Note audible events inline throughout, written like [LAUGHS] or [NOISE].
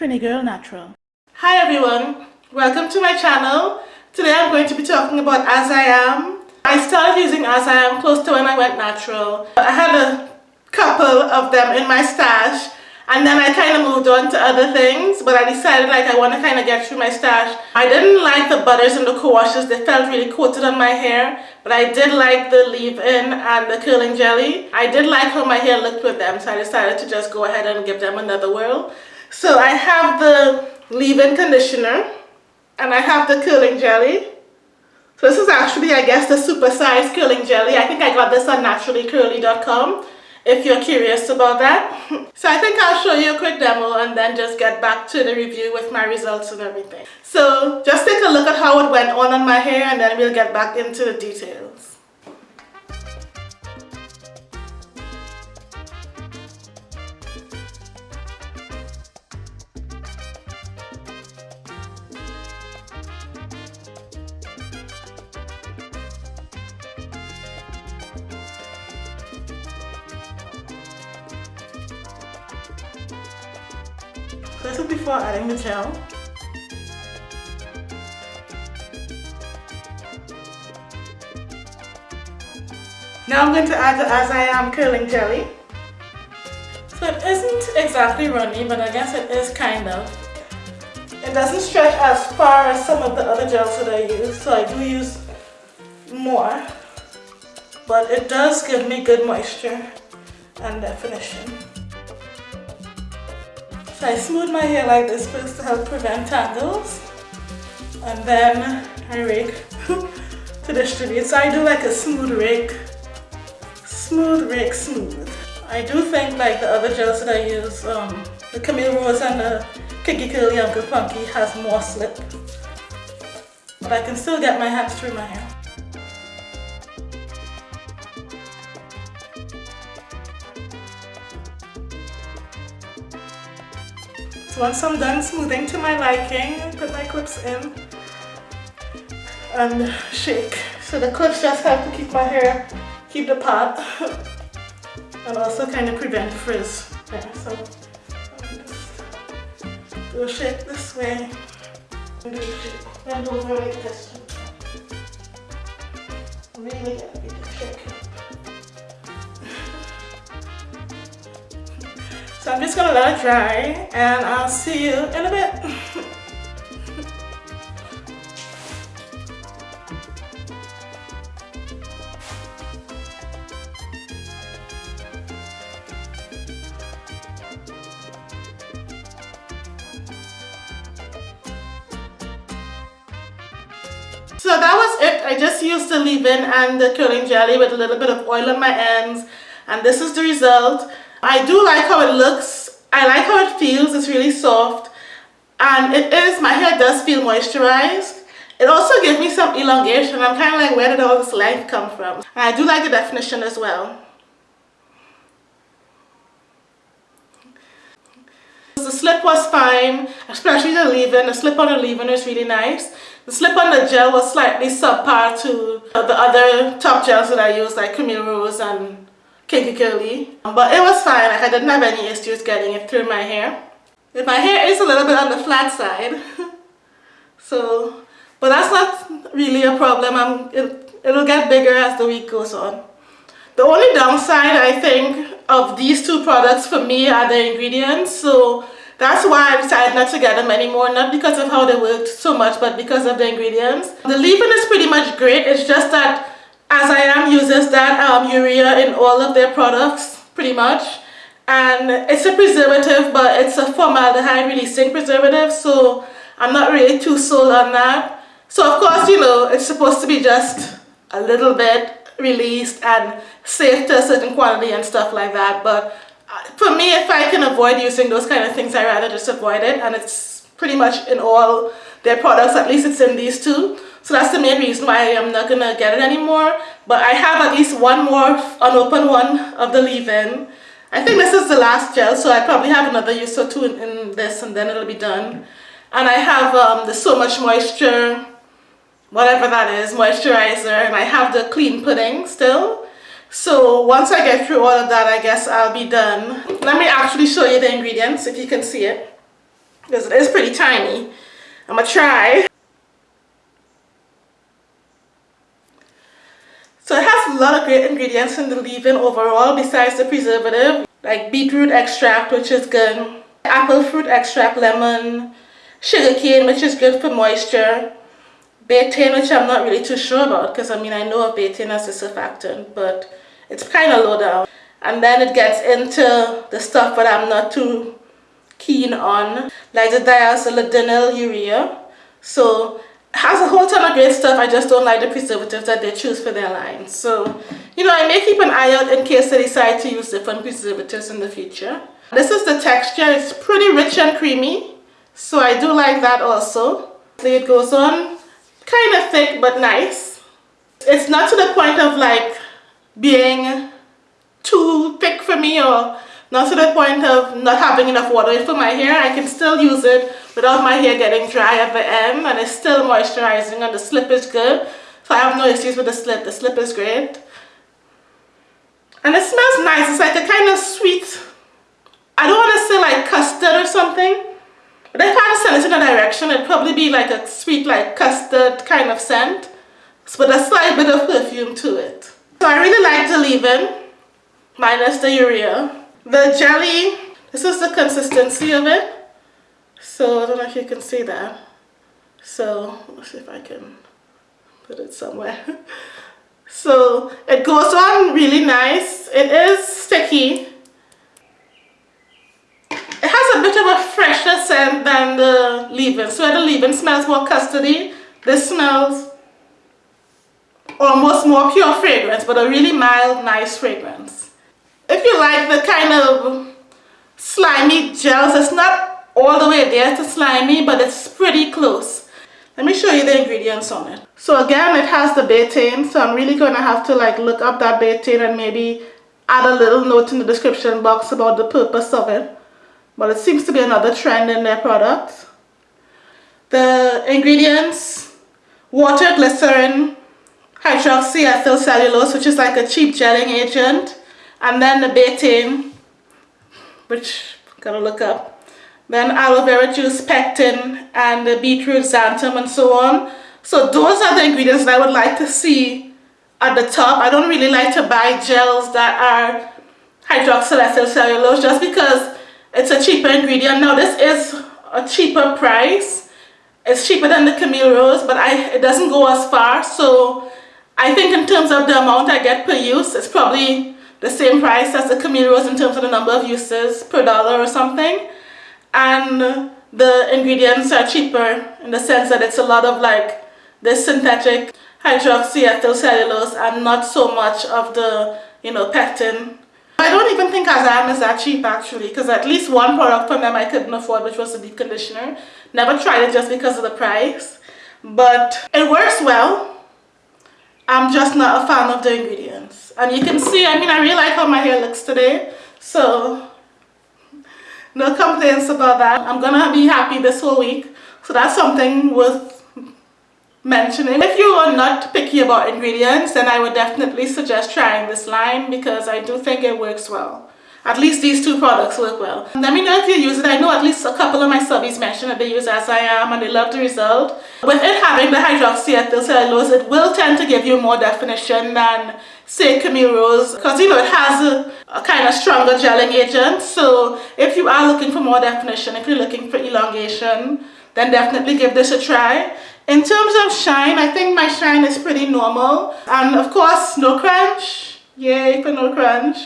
Trini Girl Natural. Hi everyone, welcome to my channel. Today I'm going to be talking about As I Am. I started using As I Am close to when I went natural. I had a couple of them in my stash and then I kind of moved on to other things but I decided like I want to kind of get through my stash. I didn't like the butters and the co-washes, they felt really coated on my hair but I did like the leave-in and the curling jelly. I did like how my hair looked with them so I decided to just go ahead and give them another whirl. So I have the leave-in conditioner and I have the curling jelly. So this is actually I guess the super-sized curling jelly. I think I got this on naturallycurly.com if you're curious about that. [LAUGHS] So I think I'll show you a quick demo and then just get back to the review with my results and everything. So just take a look at how it went on on my hair and then we'll get back into the details. This is before adding the gel. Now I'm going to add the As I Am curling jelly. So it isn't exactly runny, but I guess it is kind of. It doesn't stretch as far as some of the other gels that I use, so I do use more. But it does give me good moisture and definition. I smooth my hair like this first to help prevent tangles. And then I rake [LAUGHS] to distribute. So I do like a smooth rake. Smooth rake smooth. I do think like the other gels that I use, um, the Camille Rose and the Kinky Curly Uncle Funky has more slip. But I can still get my hands through my hair. Once I'm done smoothing to my liking, put my clips in and shake. So the clips just help to keep my hair, keep the part [LAUGHS] and also kind of prevent frizz there. So um, do a shake this way and do shake, bend over like this. Really get a big shake. So I'm just gonna let it dry and I'll see you in a bit. So that was it. I just used the leave-in and the curling jelly with a little bit of oil on my ends and this is the result. I do like how it looks. I like how it feels. It's really soft. And it is, my hair does feel moisturized. It also gives me some elongation. I'm kind of like, where did all this length come from? And I do like the definition as well. The slip was fine, especially the leave-in. The slip on the leave-in is really nice. The slip on the gel was slightly subpar to the other top gels that I use like Camille Rose and kinky curly. But it was fine like I didn't have any issues getting it through my hair. If my hair is a little bit on the flat side. [LAUGHS] So but that's not really a problem. I'm, it, it'll get bigger as the week goes on. The only downside I think of these two products for me are the ingredients. So that's why I decided not to get them anymore. Not because of how they worked so much but because of the ingredients. The leave-in is pretty much great. It's just that as I am uses that um, urea in all of their products pretty much. And it's a preservative but it's a formaldehyde releasing preservative so I'm not really too sold on that. So of course you know it's supposed to be just a little bit released and safe to a certain quantity and stuff like that. But uh, for me if I can avoid using those kind of things I rather just avoid it. And it's pretty much in all their products at least it's in these two so that's the main reason why I'm not gonna get it anymore. But I have at least one more unopened one of the leave-in. I think this is the last gel, so I probably have another use or two in, in this and then it'll be done. And I have um, the So Much Moisture, whatever that is, moisturizer, and I have the clean pudding still. So once I get through all of that, I guess I'll be done. Let me actually show you the ingredients if you can see it. because it is pretty tiny. I'm gonna try. So it a lot of great ingredients in the leave-in overall besides the preservative like beetroot extract which is good, apple fruit extract, lemon, sugar cane which is good for moisture, betaine which I'm not really too sure about because I mean I know of betaine as a surfactant but it's kind of low down. And then it gets into the stuff that I'm not too keen on like the diacetyl urea so has a whole ton of great stuff I just don't like the preservatives that they choose for their line. So you know I may keep an eye out in case they decide to use different preservatives in the future. This is the texture. It's pretty rich and creamy so I do like that also. It goes on kind of thick but nice. It's not to the point of like being too thick for me or not to the point of not having enough water for my hair. I can still use it without my hair getting dry at the end and it's still moisturizing and the slip is good. So I have no issues with the slip. The slip is great. And it smells nice. It's like a kind of sweet, I don't want to say like custard or something. But if I had to send it in a direction, it'd probably be like a sweet like custard kind of scent. With a slight bit of perfume to it. So I really like the leave-in, minus the urea. The jelly, this is the consistency of it. So I don't know if you can see that. So let's see if I can put it somewhere. [LAUGHS] so it goes on really nice. It is sticky. It has a bit of a fresher scent than the leave-in. So the leave-in smells more custardy. This smells almost more pure fragrance, but a really mild, nice fragrance you like the kind of slimy gels, it's not all the way there to slimy, but it's pretty close. Let me show you the ingredients on it. So again, it has the betaine, so I'm really going to have to like look up that betaine and maybe add a little note in the description box about the purpose of it. But it seems to be another trend in their products. The ingredients, water, glycerin, hydroxyethyl cellulose, which is like a cheap gelling agent, and then the betaine which I'm gonna look up. Then aloe vera juice pectin and the beetroot xanthan and so on. So those are the ingredients that I would like to see at the top. I don't really like to buy gels that are hydroxyethyl cellulose just because it's a cheaper ingredient. Now this is a cheaper price. It's cheaper than the Camille Rose but I it doesn't go as far. So I think in terms of the amount I get per use it's probably the same price as the Camille Rose in terms of the number of uses per dollar or something. And the ingredients are cheaper in the sense that it's a lot of like this synthetic hydroxyethyl cellulose and not so much of the, you know, pectin. I don't even think As I Am is that cheap actually because at least one product from them I couldn't afford which was the deep conditioner. Never tried it just because of the price. But it works well. I'm just not a fan of the and you can see I mean I really like how my hair looks today. So no complaints about that. I'm gonna be happy this whole week. So that's something worth mentioning. If you are not picky about ingredients then I would definitely suggest trying this line because I do think it works well at least these two products work well. Let me know if you use it. I know at least a couple of my subbies mentioned that they use As I Am and they love the result. With it having the hydroxyethyl cellulose, it will tend to give you more definition than say Camille Rose because you know it has a, a, kind of stronger gelling agent so if you are looking for more definition if you're looking for elongation then definitely give this a try in terms of shine I think my shine is pretty normal and of course no crunch yay for no crunch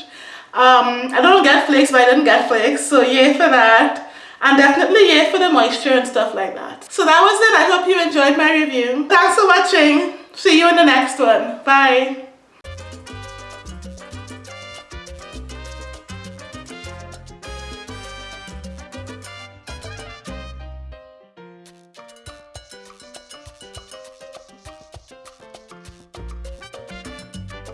um, I don't get flakes but I didn't get flakes so yay for that. And definitely yay for the moisture and stuff like that. So that was it. I hope you enjoyed my review. Thanks for watching see you in the next one. Bye